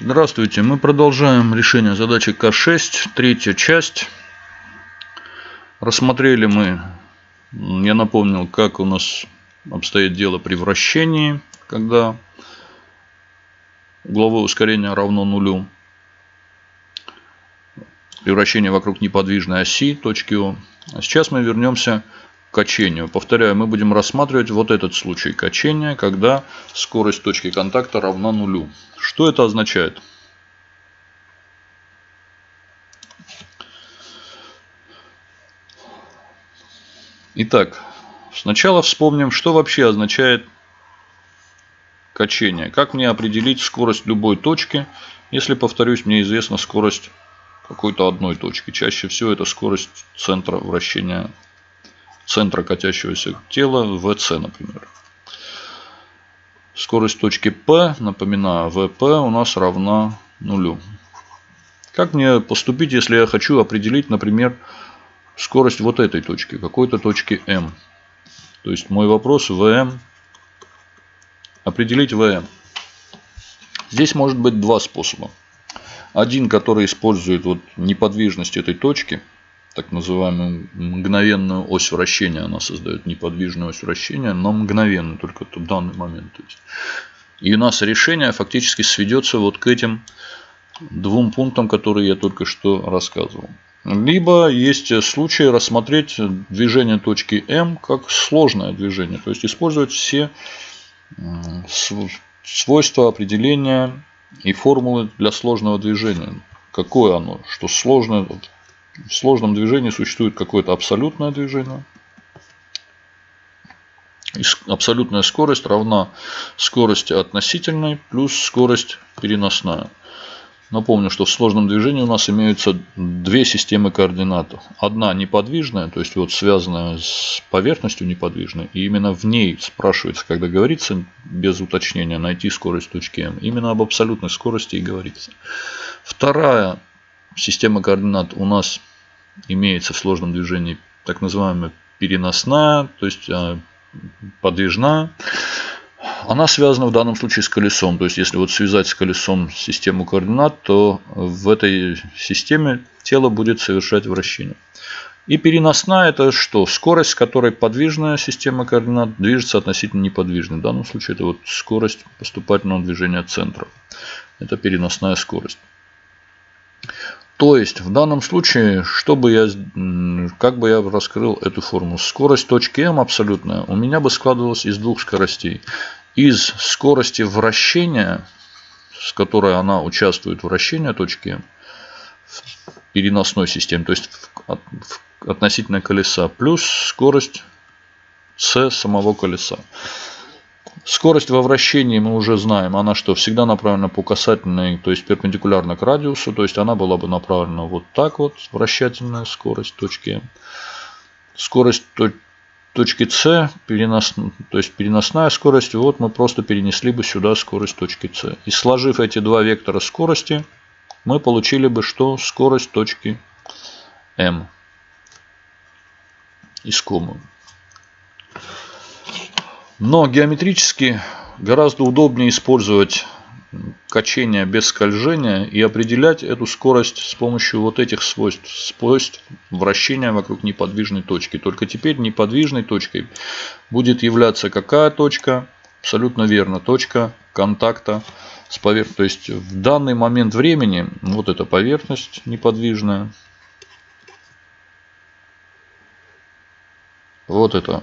Здравствуйте, мы продолжаем решение задачи К6, третья часть. Рассмотрели мы, я напомнил, как у нас обстоит дело при вращении, когда угловое ускорение равно нулю. При вращении вокруг неподвижной оси, точки О. А сейчас мы вернемся качению. Повторяю, мы будем рассматривать вот этот случай качения, когда скорость точки контакта равна нулю. Что это означает? Итак, сначала вспомним, что вообще означает качение. Как мне определить скорость любой точки, если, повторюсь, мне известна скорость какой-то одной точки. Чаще всего это скорость центра вращения, центра катящегося тела, ВЦ, например. Скорость точки P, напоминаю, ВП у нас равна нулю. Как мне поступить, если я хочу определить, например, скорость вот этой точки, какой-то точки М? То есть мой вопрос ВМ. Определить ВМ. Здесь может быть два способа. Один, который использует вот неподвижность этой точки – так называемую мгновенную ось вращения. Она создает неподвижную ось вращения, но мгновенную, только в данный момент. И у нас решение фактически сведется вот к этим двум пунктам, которые я только что рассказывал. Либо есть случай рассмотреть движение точки М как сложное движение. То есть использовать все свойства определения и формулы для сложного движения. Какое оно? Что сложное в сложном движении существует какое-то абсолютное движение. И абсолютная скорость равна скорости относительной плюс скорость переносная. Напомню, что в сложном движении у нас имеются две системы координат. Одна неподвижная, то есть вот связанная с поверхностью неподвижной. И именно в ней спрашивается, когда говорится, без уточнения, найти скорость точки М. Именно об абсолютной скорости и говорится. Вторая система координат у нас имеется в сложном движении так называемая переносная, то есть а, подвижная. Она связана в данном случае с колесом. То есть, если вот связать с колесом систему координат, то в этой системе тело будет совершать вращение. И переносная это что? Скорость, с которой подвижная система координат движется относительно неподвижной. В данном случае это вот скорость поступательного движения центра. Это переносная скорость. То есть, в данном случае, чтобы я, как бы я раскрыл эту формулу, скорость точки М абсолютная у меня бы складывалась из двух скоростей. Из скорости вращения, с которой она участвует в вращении точки М, в переносной системе, то есть относительно колеса, плюс скорость с самого колеса. Скорость во вращении мы уже знаем. Она что, всегда направлена по касательной, то есть перпендикулярно к радиусу. То есть она была бы направлена вот так вот, вращательная скорость точки Скорость точки С, перенос, то есть переносная скорость, вот мы просто перенесли бы сюда скорость точки С. И сложив эти два вектора скорости, мы получили бы что? Скорость точки М. Искомую. Но геометрически гораздо удобнее использовать качение без скольжения и определять эту скорость с помощью вот этих свойств, свойств вращения вокруг неподвижной точки. Только теперь неподвижной точкой будет являться какая точка? Абсолютно верно, точка контакта с поверхностью. То есть в данный момент времени вот эта поверхность неподвижная. Вот это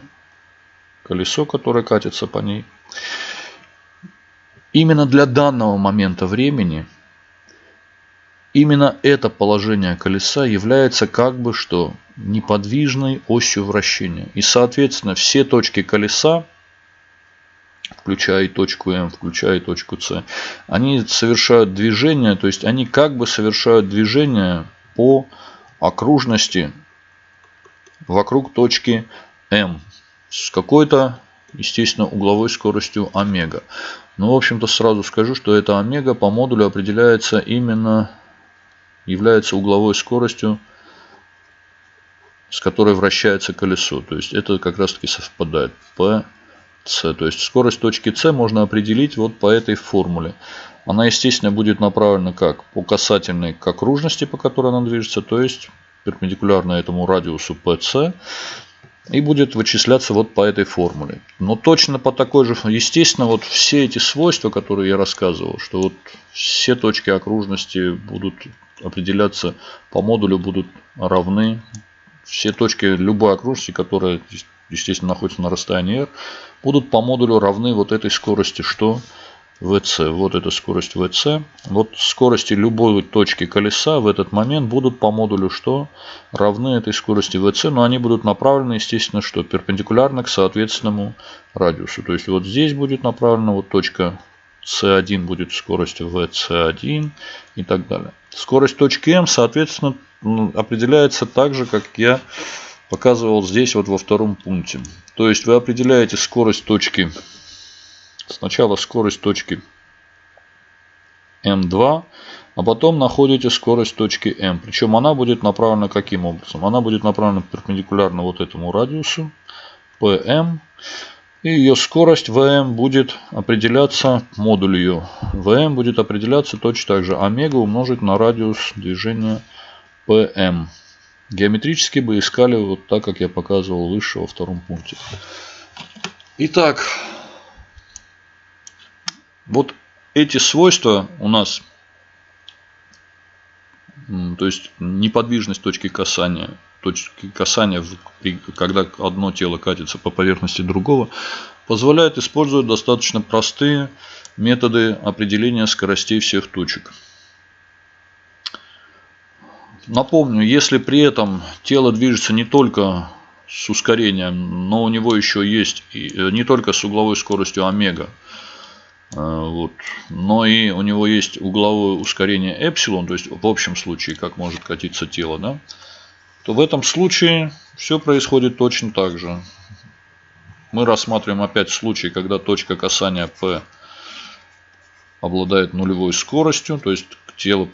колесо, которое катится по ней. Именно для данного момента времени, именно это положение колеса является как бы что неподвижной осью вращения. И соответственно все точки колеса, включая и точку М, включая и точку С, они совершают движение, то есть они как бы совершают движение по окружности вокруг точки М с какой-то, естественно, угловой скоростью омега. Но, в общем-то, сразу скажу, что эта омега по модулю определяется именно, является угловой скоростью, с которой вращается колесо. То есть, это как раз таки совпадает. P С. То есть скорость точки С можно определить вот по этой формуле. Она, естественно, будет направлена как по касательной к окружности, по которой она движется, то есть перпендикулярно этому радиусу PC и будет вычисляться вот по этой формуле. Но точно по такой же, естественно, вот все эти свойства, которые я рассказывал, что вот все точки окружности будут определяться по модулю, будут равны. Все точки любой окружности, которая, естественно, находится на расстоянии r, будут по модулю равны вот этой скорости, что VC. Вот эта скорость VC. Вот скорости любой точки колеса в этот момент будут по модулю что? Равны этой скорости VC, но они будут направлены, естественно, что? Перпендикулярно к соответственному радиусу. То есть вот здесь будет направлена вот точка C1 будет скорость VC1 и так далее. Скорость точки M, соответственно, определяется так же, как я показывал здесь вот во втором пункте. То есть вы определяете скорость точки Сначала скорость точки m2, а потом находите скорость точки m. Причем она будет направлена каким образом? Она будет направлена перпендикулярно вот этому радиусу pm. И ее скорость vm будет определяться, модуль vm будет определяться точно так же. Омега умножить на радиус движения pm. Геометрически бы искали вот так, как я показывал выше во втором пункте. Итак, вот эти свойства у нас, то есть неподвижность точки касания, точки касания, когда одно тело катится по поверхности другого, позволяет использовать достаточно простые методы определения скоростей всех точек. Напомню, если при этом тело движется не только с ускорением, но у него еще есть э, не только с угловой скоростью омега, вот. Но и у него есть угловое ускорение эпсилон, то есть в общем случае, как может катиться тело, да, то в этом случае все происходит точно так же. Мы рассматриваем опять случай, когда точка касания P обладает нулевой скоростью, то есть тело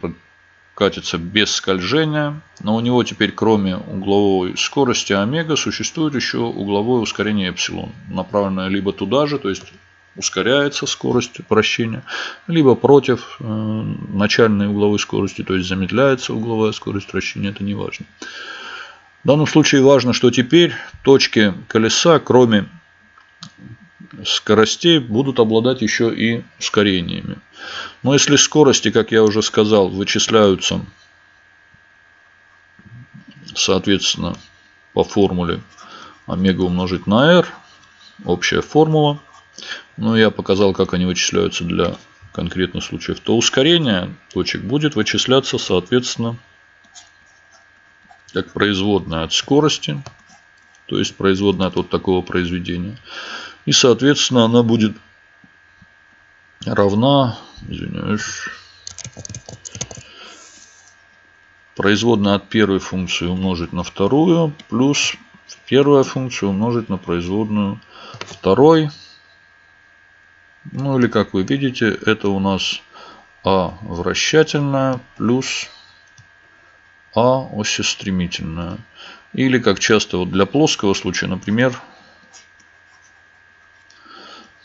катится без скольжения, но у него теперь кроме угловой скорости омега существует еще угловое ускорение эпсилон, направленное либо туда же, то есть ускоряется скорость вращения, либо против э, начальной угловой скорости, то есть замедляется угловая скорость вращения, это не важно. В данном случае важно, что теперь точки колеса, кроме скоростей, будут обладать еще и ускорениями. Но если скорости, как я уже сказал, вычисляются, соответственно, по формуле омега умножить на r, общая формула, но я показал, как они вычисляются для конкретных случаев, то ускорение точек будет вычисляться, соответственно, как производная от скорости, то есть производная от вот такого произведения. И, соответственно, она будет равна, извиняюсь, производная от первой функции умножить на вторую, плюс первая функция умножить на производную второй. Ну или как вы видите, это у нас А вращательная плюс А осестремительная. Или как часто вот для плоского случая, например,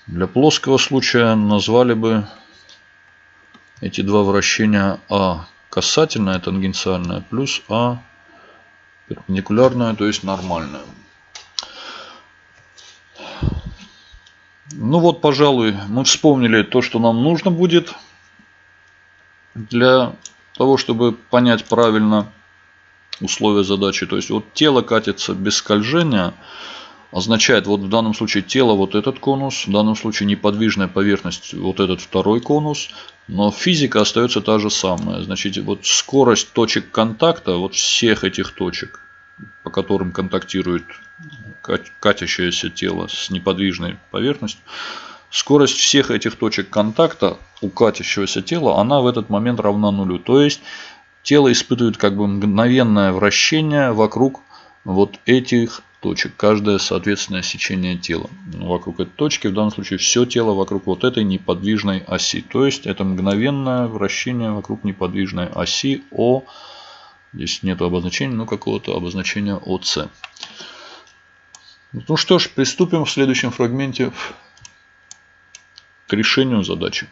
для плоского случая назвали бы эти два вращения А касательная, тангенциальная, плюс А перпендикулярная, то есть нормальная. Ну вот, пожалуй, мы вспомнили то, что нам нужно будет для того, чтобы понять правильно условия задачи. То есть вот тело катится без скольжения, означает вот в данном случае тело вот этот конус, в данном случае неподвижная поверхность вот этот второй конус, но физика остается та же самая. Значит, вот скорость точек контакта, вот всех этих точек, по которым контактирует катящееся тело с неподвижной поверхностью, скорость всех этих точек контакта у катящегося тела, она в этот момент равна нулю. То есть тело испытывает как бы мгновенное вращение вокруг вот этих точек. Каждое соответственное сечение тела вокруг этой точки. В данном случае все тело вокруг вот этой неподвижной оси. То есть это мгновенное вращение вокруг неподвижной оси О. Здесь нет обозначения, но какого-то обозначения ОС. Ну что ж, приступим в следующем фрагменте к решению задачи.